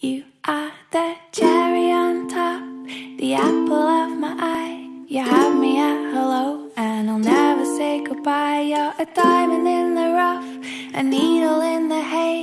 You are the cherry on top, the apple of my eye. You have me at hello, and I'll never say goodbye. You're a diamond in the rough, a needle in the hay.